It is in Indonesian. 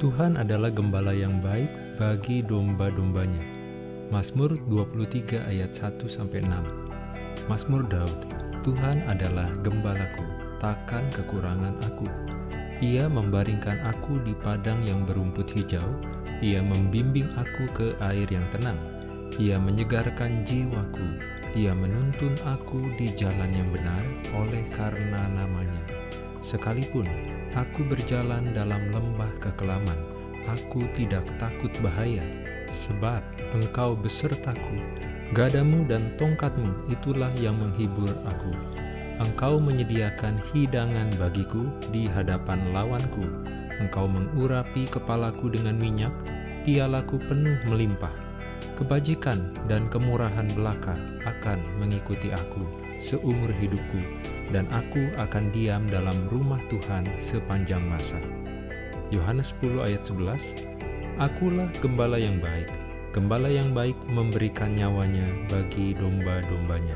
Tuhan adalah gembala yang baik bagi domba-dombanya. Mazmur 23 ayat 1-6 Mazmur Daud Tuhan adalah gembalaku, takkan kekurangan aku. Ia membaringkan aku di padang yang berumput hijau, ia membimbing aku ke air yang tenang. Ia menyegarkan jiwaku, ia menuntun aku di jalan yang benar oleh karena namanya. Sekalipun aku berjalan dalam lembah kekelaman, aku tidak takut bahaya, sebab engkau besertaku. Gadamu dan tongkatmu itulah yang menghibur aku. Engkau menyediakan hidangan bagiku di hadapan lawanku. Engkau mengurapi kepalaku dengan minyak, pialaku penuh melimpah. Kebajikan dan kemurahan belaka akan mengikuti aku seumur hidupku, dan aku akan diam dalam rumah Tuhan sepanjang masa. Yohanes 10 ayat 11 Akulah gembala yang baik, Gembala yang baik memberikan nyawanya bagi domba-dombanya.